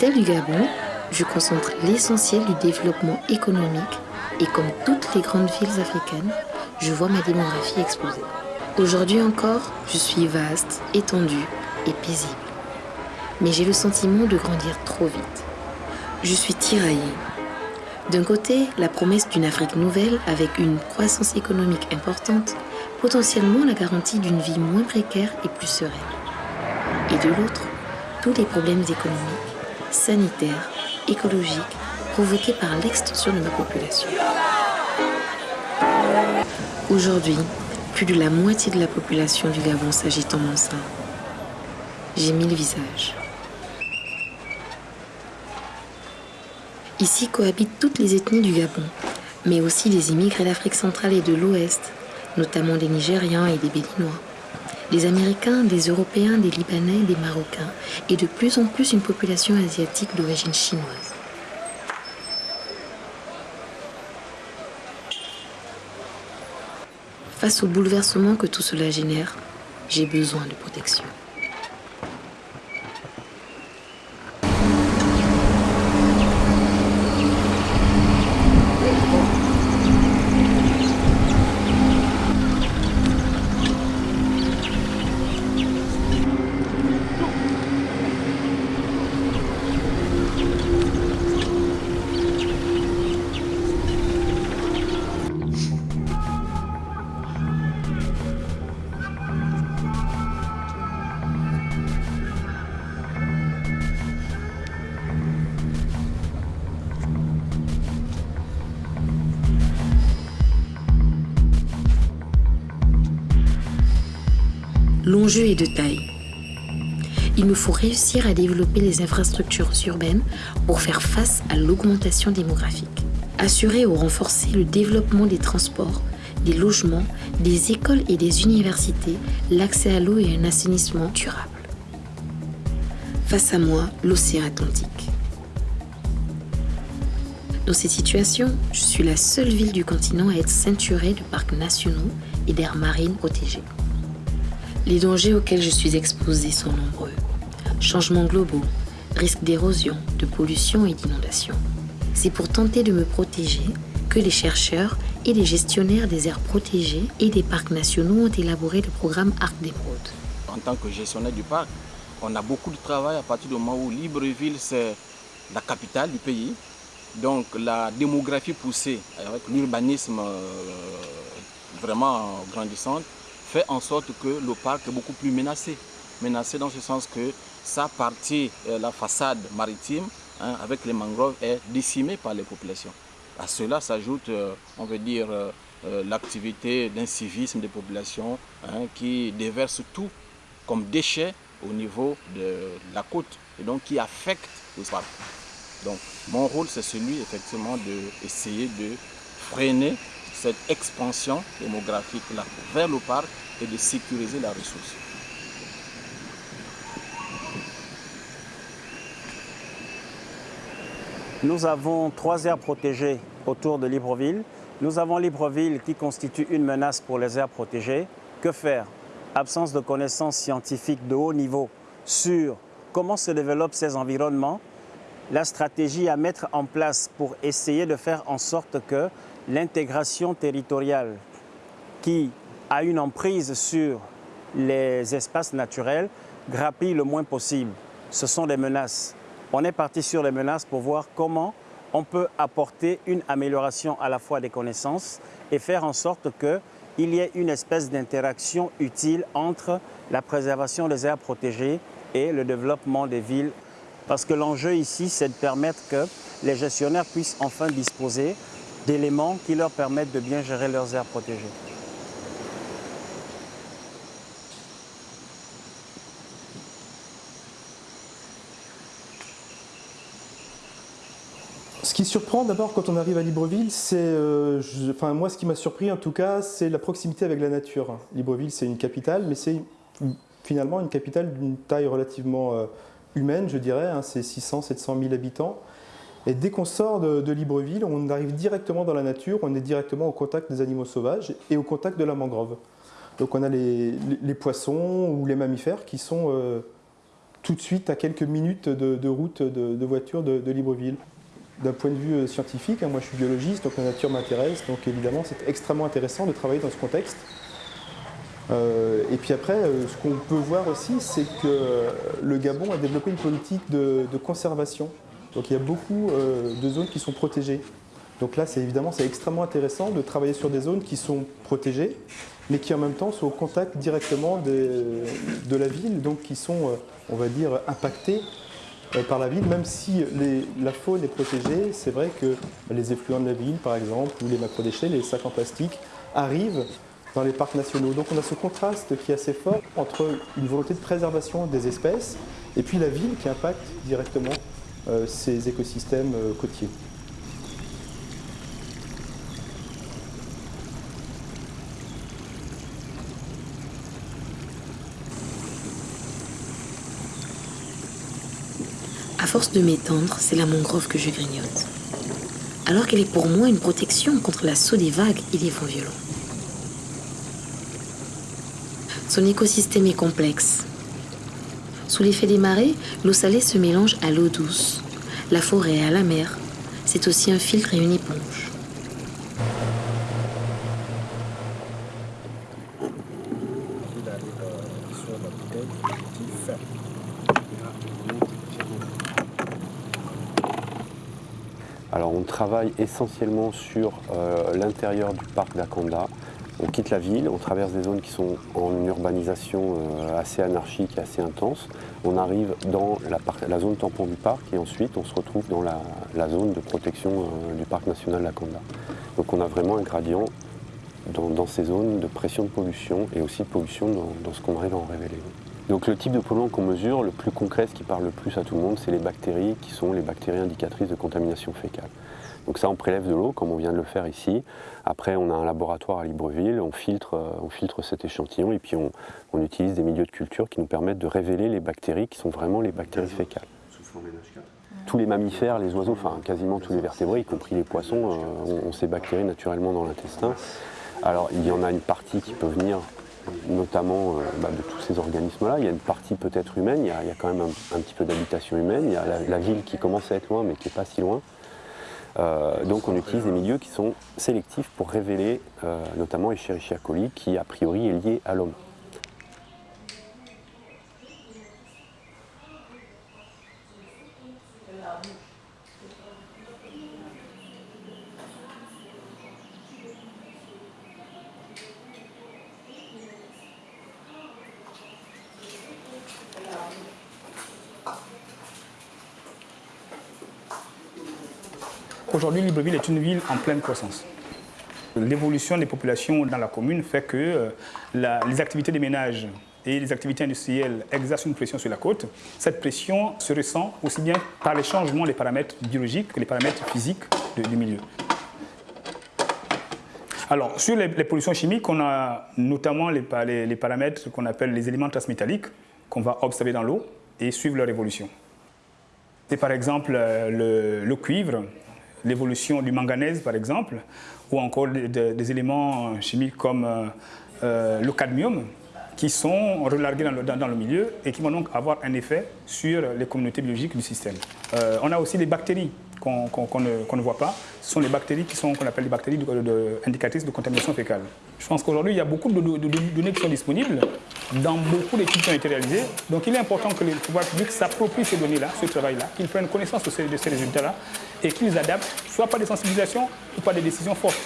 Du Gabon, je concentre l'essentiel du développement économique et comme toutes les grandes villes africaines, je vois ma démographie exploser. Aujourd'hui encore, je suis vaste, étendue et paisible. Mais j'ai le sentiment de grandir trop vite. Je suis tiraillée. D'un côté, la promesse d'une Afrique nouvelle avec une croissance économique importante, potentiellement la garantie d'une vie moins précaire et plus sereine. Et de l'autre, tous les problèmes économiques, sanitaires, écologiques provoqués par l'extension de ma population. Aujourd'hui, plus de la moitié de la population du Gabon s'agite en mon sein. J'ai mille visages. Ici cohabitent toutes les ethnies du Gabon, mais aussi des immigrés d'Afrique centrale et de l'Ouest, notamment des Nigérians et des Béninois, des Américains, des Européens, des Libanais, des Marocains, et de plus en plus une population asiatique d'origine chinoise. Face au bouleversement que tout cela génère, j'ai besoin de protection. L'enjeu est de taille. Il nous faut réussir à développer les infrastructures urbaines pour faire face à l'augmentation démographique. Assurer ou renforcer le développement des transports, des logements, des écoles et des universités, l'accès à l'eau et un assainissement durable. Face à moi, l'océan Atlantique. Dans cette situation, je suis la seule ville du continent à être ceinturée de parcs nationaux et d'aires marines protégées. Les dangers auxquels je suis exposée sont nombreux. Changements globaux, risques d'érosion, de pollution et d'inondation. C'est pour tenter de me protéger que les chercheurs et les gestionnaires des aires protégées et des parcs nationaux ont élaboré le programme Arc d'Émeraude. En tant que gestionnaire du parc, on a beaucoup de travail à partir du moment où Libreville, c'est la capitale du pays. Donc la démographie poussée avec l'urbanisme euh, vraiment grandissante fait en sorte que le parc est beaucoup plus menacé. Menacé dans ce sens que sa partie, euh, la façade maritime, hein, avec les mangroves, est décimée par les populations. À cela s'ajoute, euh, on veut dire, euh, l'activité d'incivisme des populations hein, qui déversent tout comme déchets au niveau de la côte et donc qui affecte le parc. Donc mon rôle c'est celui effectivement d'essayer de freiner cette expansion démographique là vers le parc et de sécuriser la ressource. Nous avons trois aires protégées autour de Libreville. Nous avons Libreville qui constitue une menace pour les aires protégées. Que faire? Absence de connaissances scientifiques de haut niveau sur comment se développent ces environnements, la stratégie à mettre en place pour essayer de faire en sorte que l'intégration territoriale qui a une emprise sur les espaces naturels grappille le moins possible. Ce sont des menaces. On est parti sur les menaces pour voir comment on peut apporter une amélioration à la fois des connaissances et faire en sorte qu'il y ait une espèce d'interaction utile entre la préservation des aires protégées et le développement des villes. Parce que l'enjeu ici, c'est de permettre que les gestionnaires puissent enfin disposer d'éléments qui leur permettent de bien gérer leurs aires protégées. Ce qui surprend d'abord quand on arrive à Libreville, c'est, euh, enfin moi ce qui m'a surpris en tout cas, c'est la proximité avec la nature. Libreville c'est une capitale, mais c'est finalement une capitale d'une taille relativement euh, humaine, je dirais, hein, c'est 600-700 000 habitants. Et dès qu'on sort de, Libreville, on arrive directement dans la nature, on est directement au contact des animaux sauvages et au contact de la mangrove. Donc on a les, poissons ou les mammifères qui sont euh, tout de suite à quelques minutes de, route de, voiture de, Libreville. D'un point de vue euh, scientifique, hein, moi je suis biologiste, donc la nature m'intéresse, donc évidemment c'est extrêmement intéressant de travailler dans ce contexte. Euh, et puis après, ce qu'on peut voir aussi, c'est que le Gabon a développé une politique de, conservation. Donc il y a beaucoup de zones qui sont protégées. Donc là, c'est évidemment, c'est extrêmement intéressant de travailler sur des zones qui sont protégées, mais qui en même temps sont au contact directement de la ville, donc qui sont, on va dire, impactées euh, par la ville, même si la faune est protégée, c'est vrai que les effluents de la ville, par exemple, ou les macrodéchets, les sacs en plastique, arrivent dans les parcs nationaux. Donc on a ce contraste qui est assez fort entre une volonté de préservation des espèces et puis la ville qui impacte directement euh, ces écosystèmes euh, côtiers. force de m'étendre, c'est la mangrove que je grignote. Alors qu'elle est pour moi une protection contre l'assaut des vagues et des vents violents. Son écosystème est complexe. Sous l'effet des marées, l'eau salée se mélange à l'eau douce, la forêt à la mer. C'est aussi un filtre et une éponge. travaille essentiellement sur euh, l'intérieur du parc d'Akanda. On quitte la ville, on traverse des zones qui sont en urbanisation euh, assez anarchique et assez intense. On arrive dans la, zone tampon du parc et ensuite on se retrouve dans la, zone de protection euh, du parc national d'Akanda. Donc on a vraiment un gradient dans, ces zones de pression de pollution et aussi de pollution dans, dans ce qu'on arrive à en révéler. Donc le type de polluant qu'on mesure, le plus concret, ce qui parle le plus à tout le monde, c'est les bactéries qui sont les bactéries indicatrices de contamination fécale. Donc ça, on prélève de l'eau, comme on vient de le faire ici. Après, on a un laboratoire à Libreville, on filtre, euh, on filtre cet échantillon et puis on, utilise des milieux de culture qui nous permettent de révéler les bactéries qui sont vraiment les bactéries fécales. Tous les mammifères, les oiseaux, enfin quasiment tous les vertébrés, y compris les poissons, euh, ont, ces bactéries naturellement dans l'intestin. Alors il y en a une partie qui peut venir notamment euh, bah, de tous ces organismes-là. Il y a une partie peut-être humaine, il y, a, quand même un, petit peu d'habitation humaine, il y a la, ville qui commence à être loin mais qui n'est pas si loin. Euh, donc on utilise des milieux qui sont sélectifs pour révéler euh, notamment Escherichia coli qui a priori est lié à l'homme. Aujourd'hui, Libreville est une ville en pleine croissance. L'évolution des populations dans la commune fait que euh, les activités des ménages et les activités industrielles exercent une pression sur la côte. Cette pression se ressent aussi bien par les changements des paramètres biologiques que les paramètres physiques du milieu. Alors, sur les, pollutions chimiques, on a notamment les, paramètres qu'on appelle les éléments transmétalliques qu'on va observer dans l'eau et suivre leur évolution. C'est par exemple euh, le cuivre l'évolution du manganèse par exemple, ou encore des, éléments chimiques comme euh, euh, le cadmium, qui sont relargués dans le, dans, le, milieu et qui vont donc avoir un effet sur les communautés biologiques du système. Euh, on a aussi des bactéries qu'on ne, voit pas. Ce sont les bactéries qui sont qu'on appelle les bactéries indicatrices de contamination fécale. Je pense qu'aujourd'hui, il y a beaucoup de, données qui sont disponibles dans beaucoup d'études qui ont été réalisées. Donc il est important que les pouvoirs publics s'approprient ces données-là, ce travail-là, qu'ils prennent connaissance de ces, résultats-là et qu'ils adaptent, soit par des sensibilisations ou par des décisions fortes.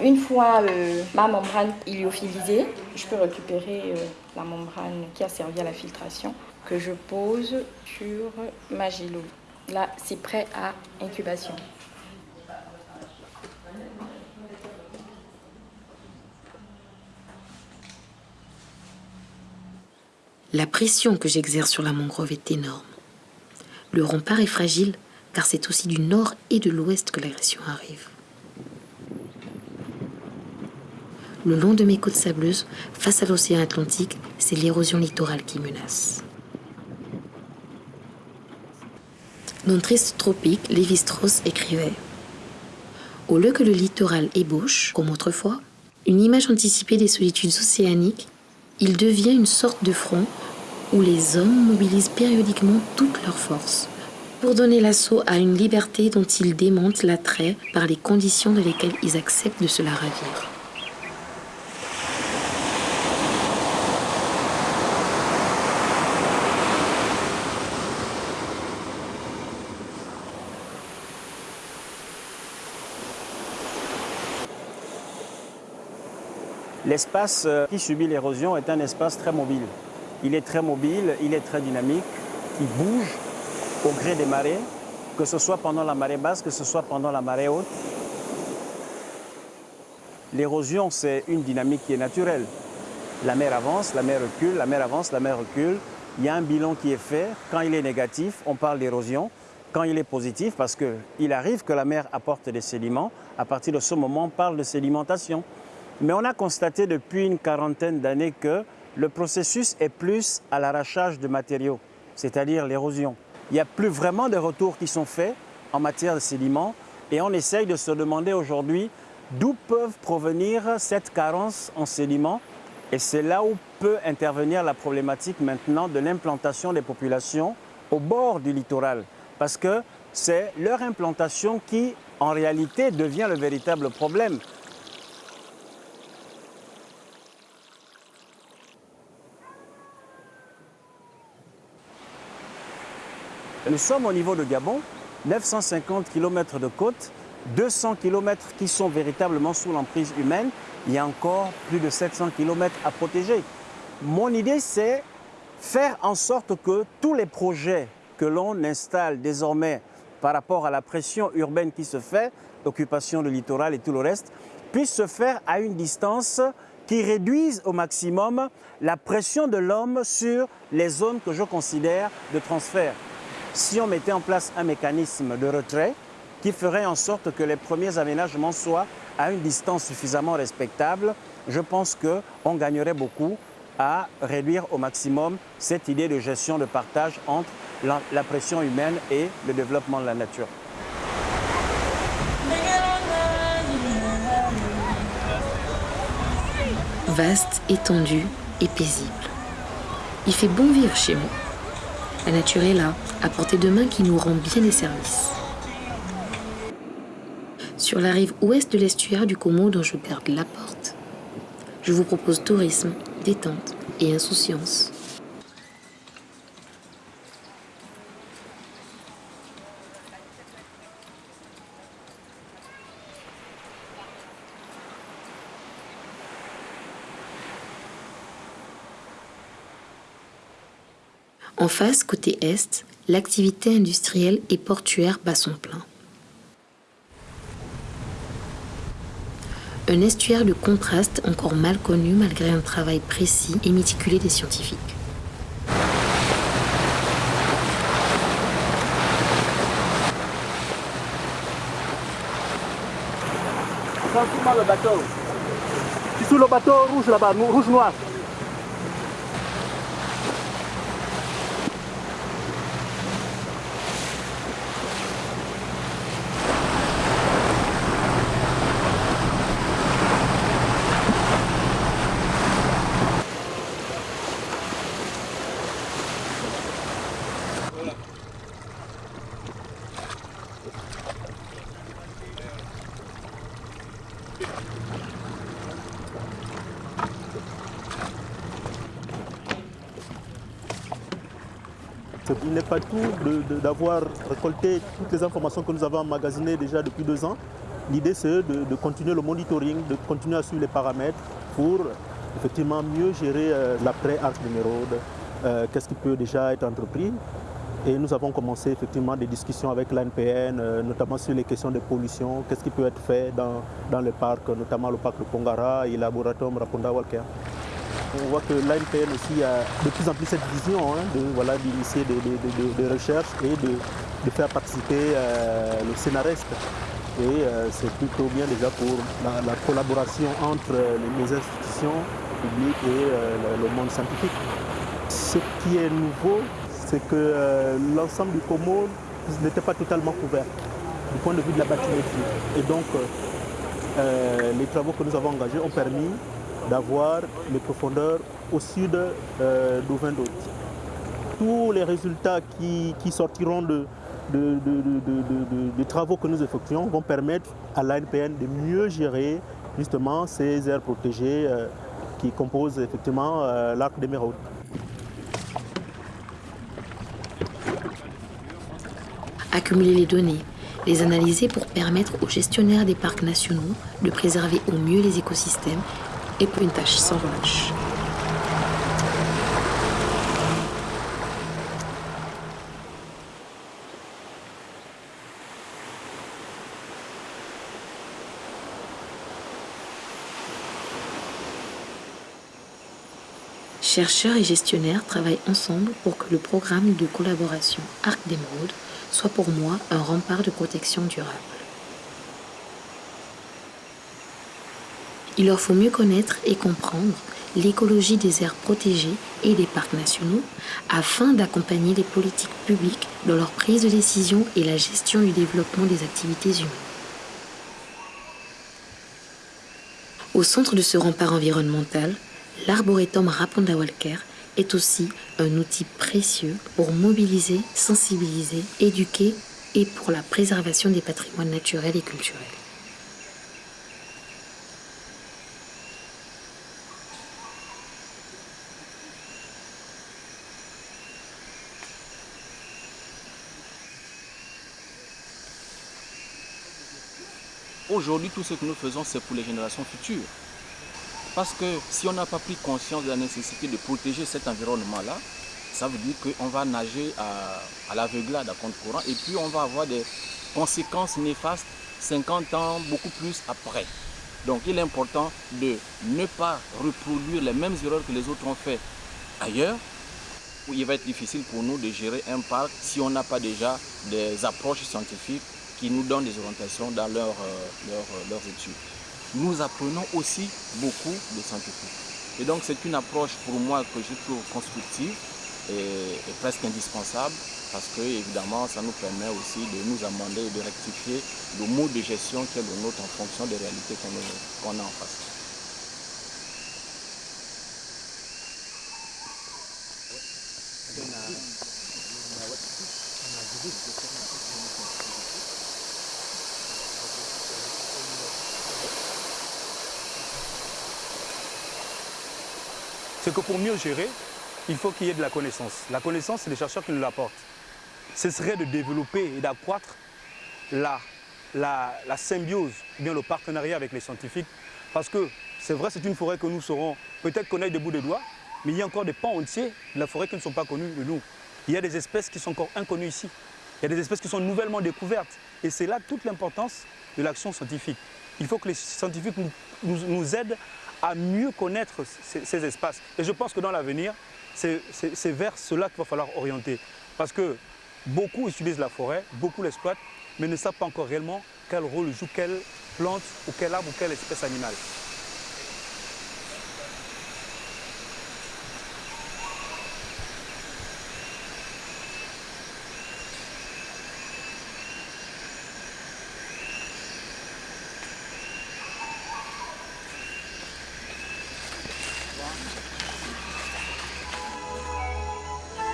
Une fois euh, ma membrane ilyophilisée, je peux récupérer euh, la membrane qui a servi à la filtration que je pose sur ma gilo. Là, c'est prêt à incubation. La pression que j'exerce sur la mangrove est énorme. Le rempart est fragile car c'est aussi du nord et de l'ouest que l'agression arrive. Le long de mes côtes sableuses, face à l'océan Atlantique, c'est l'érosion littorale qui menace. Dans Triste Tropique, Lévi-Strauss écrivait Au lieu que le littoral ébauche, comme autrefois, une image anticipée des solitudes océaniques, il devient une sorte de front où les hommes mobilisent périodiquement toutes leurs forces pour donner l'assaut à une liberté dont ils démentent l'attrait par les conditions dans lesquelles ils acceptent de se la ravir. L'espace euh, qui subit l'érosion est un espace très mobile. Il est très mobile, il est très dynamique, il bouge au gré des marées, que ce soit pendant la marée basse, que ce soit pendant la marée haute. L'érosion, c'est une dynamique qui est naturelle. La mer avance, la mer recule, la mer avance, la mer recule. Il y a un bilan qui est fait. Quand il est négatif, on parle d'érosion. Quand il est positif, parce qu'il arrive que la mer apporte des sédiments, à partir de ce moment, on parle de sédimentation. Mais on a constaté depuis une quarantaine d'années que le processus est plus à l'arrachage de matériaux, c'est-à-dire l'érosion. Il n'y a plus vraiment de retours qui sont faits en matière de sédiments et on essaye de se demander aujourd'hui d'où peuvent provenir cette carence en sédiments et c'est là où peut intervenir la problématique maintenant de l'implantation des populations au bord du littoral parce que c'est leur implantation qui en réalité devient le véritable problème. Nous sommes au niveau de Gabon, 950 km de côte, 200 km qui sont véritablement sous l'emprise humaine. Il y a encore plus de 700 km à protéger. Mon idée, c'est faire en sorte que tous les projets que l'on installe désormais par rapport à la pression urbaine qui se fait, l'occupation du littoral et tout le reste, puissent se faire à une distance qui réduise au maximum la pression de l'homme sur les zones que je considère de transfert si on mettait en place un mécanisme de retrait qui ferait en sorte que les premiers aménagements soient à une distance suffisamment respectable, je pense qu'on gagnerait beaucoup à réduire au maximum cette idée de gestion de partage entre la, pression humaine et le développement de la nature. Vaste, étendu et paisible. Il fait bon vivre chez moi. La nature est là, à portée de main qui nous rend bien des services. Sur la rive ouest de l'estuaire du Como dont je garde la porte, je vous propose tourisme, détente et insouciance. En face, côté est, l'activité industrielle et portuaire bat son plein. Un estuaire de contraste encore mal connu malgré un travail précis et méticulé des scientifiques. Le bateau. Tu sous le bateau rouge là-bas, rouge-noir. D'avoir récolté toutes les informations que nous avons emmagasinées déjà depuis deux ans. L'idée c'est de, continuer le monitoring, de continuer à suivre les paramètres pour effectivement mieux gérer euh, l'après-arc numérode, euh, qu'est-ce qui peut déjà être entrepris. Et nous avons commencé effectivement des discussions avec l'ANPN, euh, notamment sur les questions de pollution, qu'est-ce qui peut être fait dans, dans le parc, notamment le parc de Pongara et le laboratoire Raponda Walker. On voit que l'ANPN aussi a de plus en plus cette vision hein, de voilà, d'initier des, recherches et de, faire participer euh, le scénariste. Et euh, c'est plutôt bien déjà pour la, la collaboration entre les, institutions publiques et euh, le, monde scientifique. Ce qui est nouveau, c'est que euh, l'ensemble du Como n'était pas totalement couvert du point de vue de la bathymétrie. Et donc, euh, les travaux que nous avons engagés ont permis d'avoir les profondeurs au sud euh, d'Ouvin tous les résultats qui, sortiront de, des travaux que nous effectuons vont permettre à l'ANPN de mieux gérer justement ces aires protégées euh, qui composent effectivement euh, l'arc d'émeraude. Accumuler les données, les analyser pour permettre aux gestionnaires des parcs nationaux de préserver au mieux les écosystèmes est pour une tâche sans relâche. Chercheurs et gestionnaires travaillent ensemble pour que le programme de collaboration Arc d'Émeraude soit pour moi un rempart de protection durable. Il leur faut mieux connaître et comprendre l'écologie des aires protégées et des parcs nationaux afin d'accompagner les politiques publiques dans leur prise de décision et la gestion du développement des activités humaines. Au centre de ce rempart environnemental, l'arboretum Raponda Walker est aussi un outil précieux pour mobiliser, sensibiliser, éduquer et pour la préservation des patrimoines naturels et culturels. Aujourd'hui, tout ce que nous faisons, c'est pour les générations futures. Parce que si on n'a pas pris conscience de la nécessité de protéger cet environnement-là, ça veut dire qu'on va nager à, à l'aveuglade à compte courant et puis on va avoir des conséquences néfastes 50 ans, beaucoup plus après. Donc il est important de ne pas reproduire les mêmes erreurs que les autres ont fait ailleurs. Où il va être difficile pour nous de gérer un parc si on n'a pas déjà des approches scientifiques qui nous donnent des orientations dans euh, leurs études nous apprenons aussi beaucoup de scientifiques. Et donc c'est une approche pour moi que je trouve constructive et, presque indispensable parce que évidemment ça nous permet aussi de nous amender et de rectifier le mode de gestion qui est le nôtre en fonction des réalités qu'on a en face. C'est que pour mieux gérer, il faut qu'il y ait de la connaissance. La connaissance, c'est les chercheurs qui nous l'apportent. Ce serait de développer et d'accroître la, la, symbiose, bien le partenariat avec les scientifiques. Parce que c'est vrai, c'est une forêt que nous saurons peut-être connaître des bouts de doigts, mais il y a encore des pans entiers de la forêt qui ne sont pas connus de nous. Il y a des espèces qui sont encore inconnues ici. Il y a des espèces qui sont nouvellement découvertes. Et c'est là toute l'importance de l'action scientifique. Il faut que les scientifiques nous, nous aident à mieux connaître ces, espaces. Et je pense que dans l'avenir, c'est vers cela qu'il va falloir orienter. Parce que beaucoup utilisent la forêt, beaucoup l'exploitent, mais ne savent pas encore réellement quel rôle joue quelle plante ou quel arbre ou quelle espèce animale.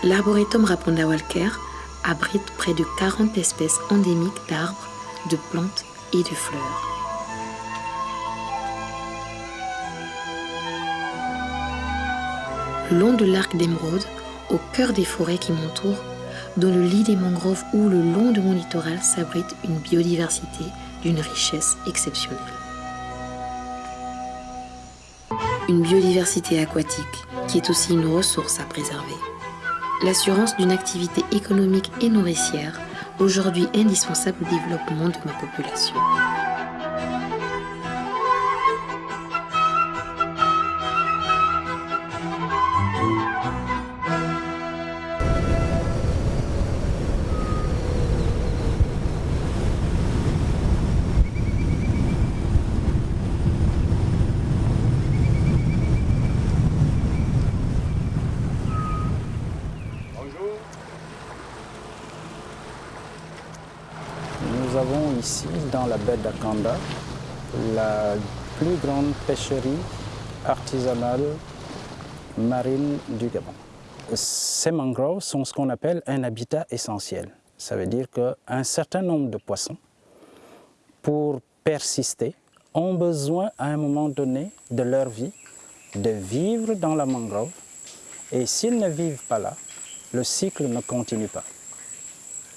L'arboretum Raponda Walker abrite près de 40 espèces endémiques d'arbres, de plantes et de fleurs. Le long de l'arc d'émeraude, au cœur des forêts qui m'entourent, dans le lit des mangroves ou le long de mon littoral s'abrite une biodiversité d'une richesse exceptionnelle. Une biodiversité aquatique qui est aussi une ressource à préserver l'assurance d'une activité économique et nourricière, aujourd'hui indispensable au développement de ma population. Baie d'Akanda, la plus grande pêcherie artisanale marine du Gabon. ces mangroves sont ce qu'on appelle un habitat essentiel. Ça veut dire qu'un certain nombre de poissons, pour persister, ont besoin à un moment donné de leur vie de vivre dans la mangrove. Et s'ils ne vivent pas là, le cycle ne continue pas.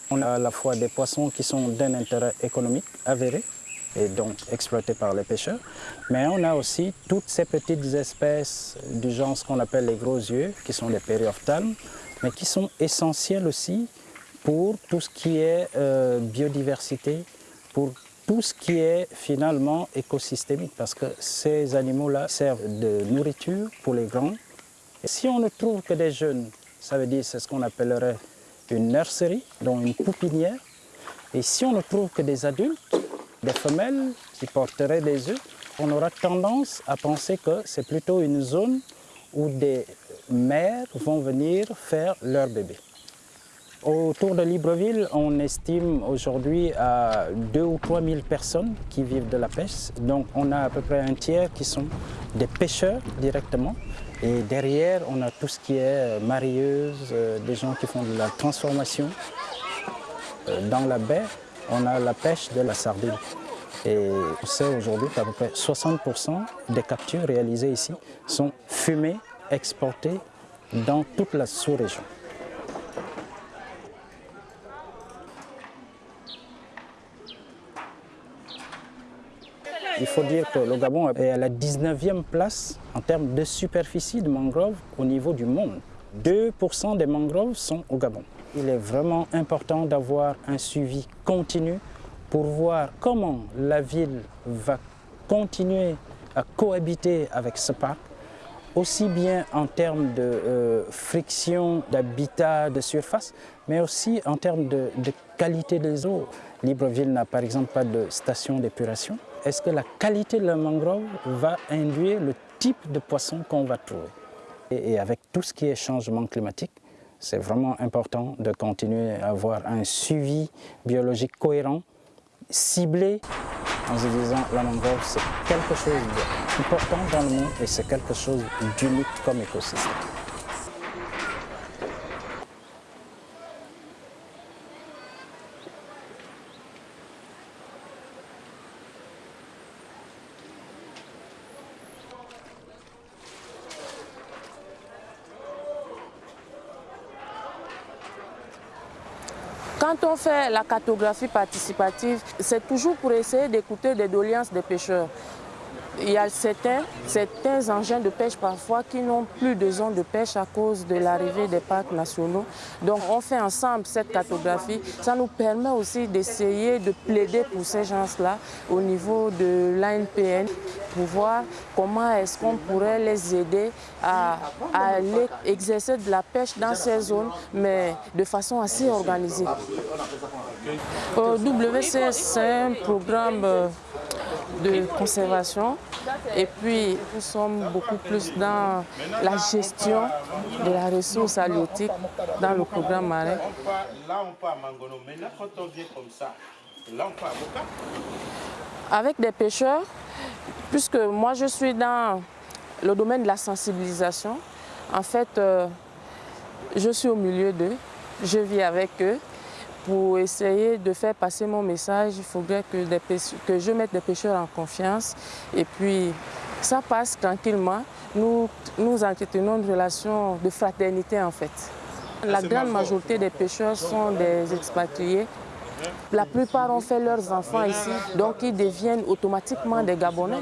On a à la fois des poissons qui sont d'un intérêt économique avéré, et donc exploités par les pêcheurs, mais on a aussi toutes ces petites espèces du genre ce qu'on appelle les gros yeux, qui sont les périophthalmes, mais qui sont essentiels aussi pour tout ce qui est euh, biodiversité, pour tout ce qui est finalement écosystémique, parce que ces animaux-là servent de nourriture pour les grands. Et si on ne trouve que des jeunes, ça veut dire c'est ce qu'on appellerait une nurserie, donc une poupinière. Et si on ne trouve que des adultes, des femelles qui porteraient des œufs, on aura tendance à penser que c'est plutôt une zone où des mères vont venir faire leurs bébés. Autour de Libreville, on estime aujourd'hui à 2 ou 3 000 personnes qui vivent de la pêche. Donc on a à peu près un tiers qui sont des pêcheurs directement. Et derrière, on a tout ce qui est marieuse, euh, des gens qui font de la transformation. Euh, dans la baie, on a la pêche de la sardine. Et on sait aujourd'hui qu'à peu près 60% des captures réalisées ici sont fumées, exportées dans toute la sous-région. Il faut dire que le Gabon est à la 19e place en termes de superficie de mangroves au niveau du monde. 2% des mangroves sont au Gabon. Il est vraiment important d'avoir un suivi continu pour voir comment la ville va continuer à cohabiter avec ce parc, aussi bien en termes de euh, friction, d'habitat, de surface, mais aussi en termes de qualité des eaux. Libreville n'a par exemple pas de station d'épuration. Est-ce que la qualité de la mangrove va induire le type de poisson qu'on va trouver? Et, avec tout ce qui est changement climatique, c'est vraiment important de continuer à avoir un suivi biologique cohérent, ciblé, en se disant la mangrove c'est quelque chose d'important dans le monde et c'est quelque chose d'unique comme écosystème. Quand on fait la cartographie participative, c'est toujours pour essayer d'écouter des doléances des pêcheurs. Il y a certains, engins de pêche parfois qui n'ont plus de zone de pêche à cause de l'arrivée des parcs nationaux. Donc on fait ensemble cette cartographie. Ça nous permet aussi d'essayer de plaider pour ces gens-là au niveau de l'ANPN pour voir comment est-ce qu'on pourrait les aider à, aller exercer de la pêche dans ces zones, mais de façon assez organisée. WCS, c'est un programme de conservation et puis nous sommes beaucoup plus dans la gestion de la ressource halieutique dans le programme marin. Avec des pêcheurs, puisque moi je suis dans le domaine de la sensibilisation, en fait euh, je suis au milieu d'eux, je vis avec eux pour essayer de faire passer mon message, il faudrait que, des que, je mette des pêcheurs en confiance. Et puis, ça passe tranquillement. Nous, nous entretenons une relation de fraternité, en fait. La grande majorité des pêcheurs sont des expatriés. La plupart ont fait leurs enfants ici, donc ils deviennent automatiquement des Gabonais.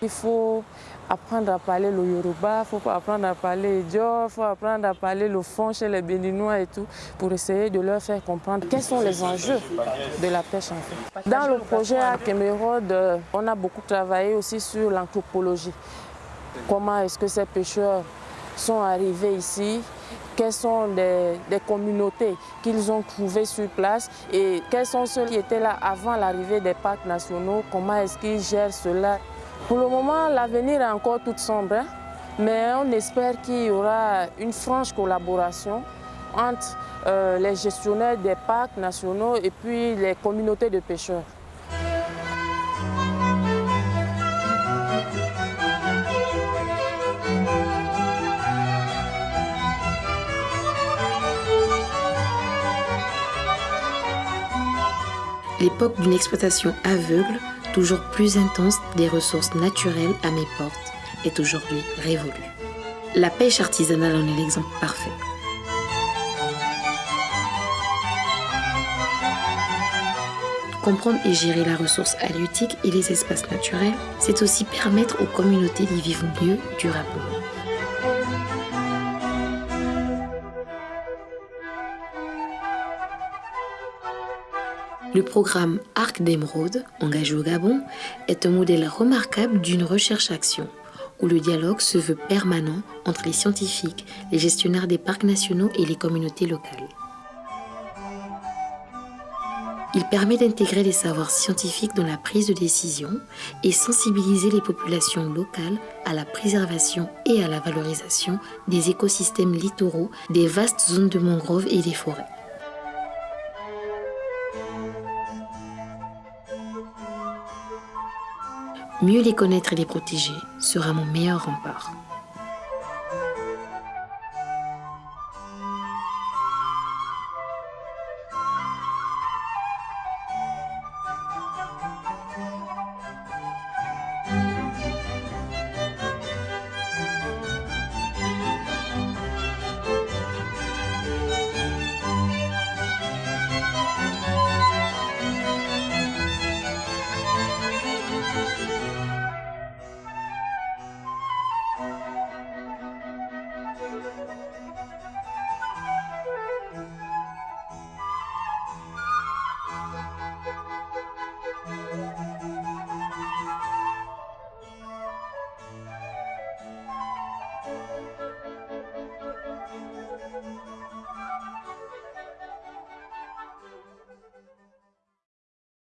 Il faut apprendre à parler le Yoruba, il faut apprendre à parler Dior, il faut apprendre à parler le fond chez les Béninois et tout, pour essayer de leur faire comprendre quels sont les enjeux de la pêche en fait. Dans le projet à Kémérode, on a beaucoup travaillé aussi sur l'anthropologie. Comment est-ce que ces pêcheurs sont arrivés ici, quelles sont les, les communautés qu'ils ont trouvées sur place et quels sont ceux qui étaient là avant l'arrivée des parcs nationaux, comment est-ce qu'ils gèrent cela. Pour le moment, l'avenir est encore tout sombre, hein. mais on espère qu'il y aura une franche collaboration entre euh, les gestionnaires des parcs nationaux et puis les communautés de pêcheurs. L'époque d'une exploitation aveugle toujours plus intense des ressources naturelles à mes portes, est aujourd'hui révolue. La pêche artisanale en est l'exemple parfait. Comprendre et gérer la ressource halieutique et les espaces naturels, c'est aussi permettre aux communautés d'y vivre mieux durablement. Le programme Arc d'émeraude, engagé au Gabon, est un modèle remarquable d'une recherche-action, où le dialogue se veut permanent entre les scientifiques, les gestionnaires des parcs nationaux et les communautés locales. Il permet d'intégrer les savoirs scientifiques dans la prise de décision et sensibiliser les populations locales à la préservation et à la valorisation des écosystèmes littoraux, des vastes zones de mangroves et des forêts. Mieux les connaître et les protéger sera mon meilleur rempart.